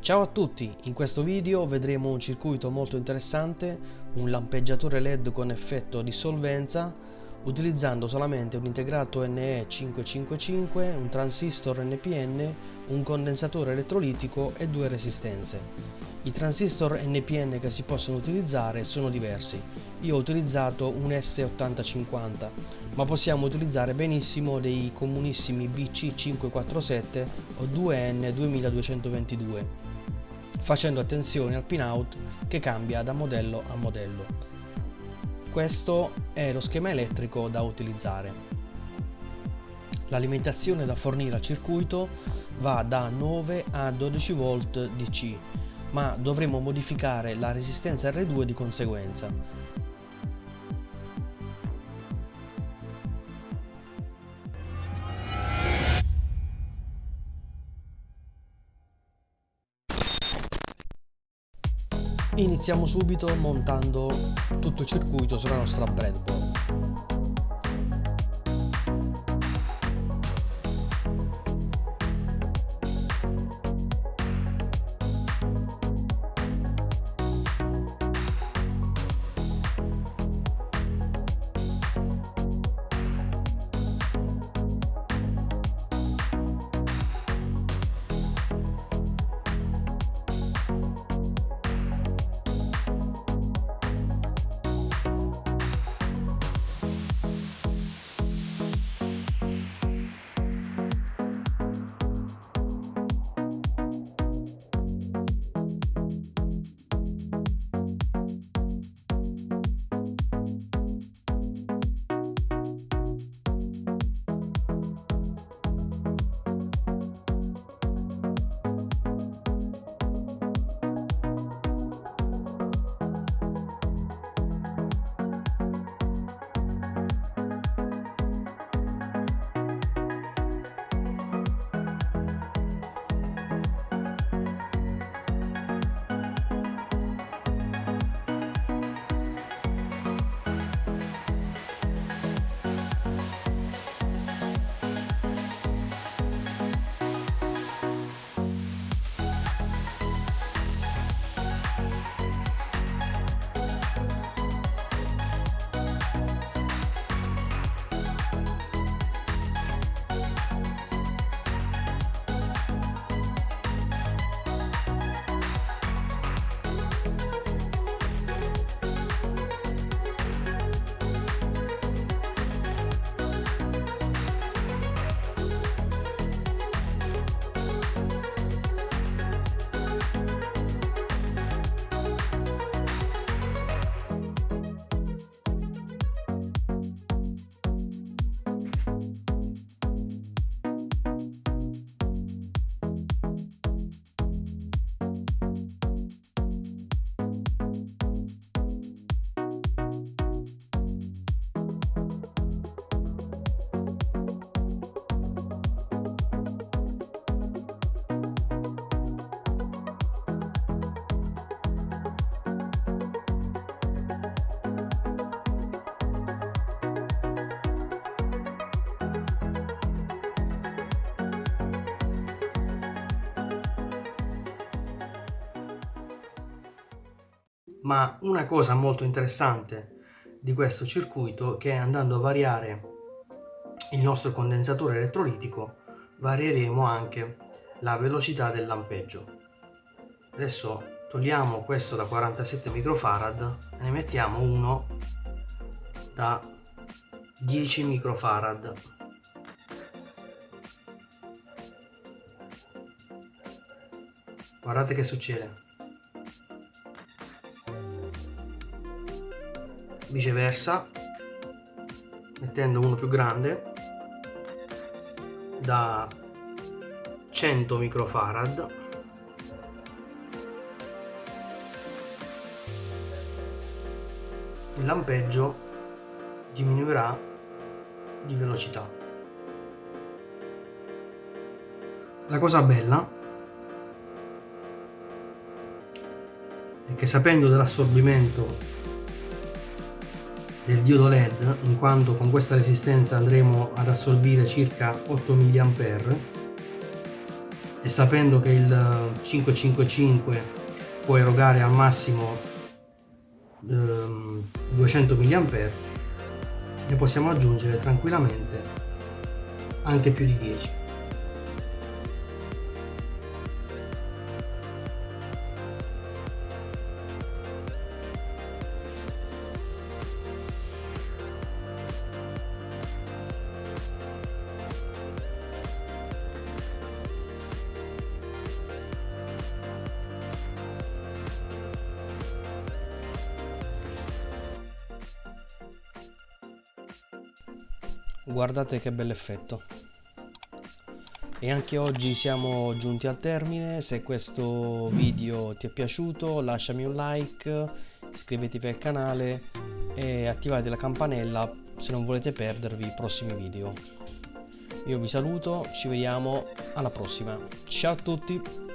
Ciao a tutti, in questo video vedremo un circuito molto interessante, un lampeggiatore LED con effetto dissolvenza utilizzando solamente un integrato NE555, un transistor NPN, un condensatore elettrolitico e due resistenze. I transistor NPN che si possono utilizzare sono diversi. Io ho utilizzato un S8050, ma possiamo utilizzare benissimo dei comunissimi BC547 o 2N2222, facendo attenzione al pinout che cambia da modello a modello. Questo è lo schema elettrico da utilizzare. L'alimentazione da fornire al circuito va da 9 a 12 V DC ma dovremo modificare la resistenza R2 di conseguenza. Iniziamo subito montando tutto il circuito sulla nostra breadboard. Ma una cosa molto interessante di questo circuito che andando a variare il nostro condensatore elettrolitico varieremo anche la velocità del lampeggio. Adesso togliamo questo da 47 microfarad e ne mettiamo uno da 10 microfarad. Guardate che succede viceversa mettendo uno più grande da 100 microfarad il lampeggio diminuirà di velocità. La cosa bella è che sapendo dell'assorbimento del diodo led in quanto con questa resistenza andremo ad assorbire circa 8 mA e sapendo che il 555 può erogare al massimo ehm, 200 mA ne possiamo aggiungere tranquillamente anche più di 10 guardate che bell'effetto e anche oggi siamo giunti al termine. Se questo video ti è piaciuto lasciami un like iscrivetevi al canale e attivate la campanella se non volete perdervi i prossimi video. Io vi saluto ci vediamo alla prossima. Ciao a tutti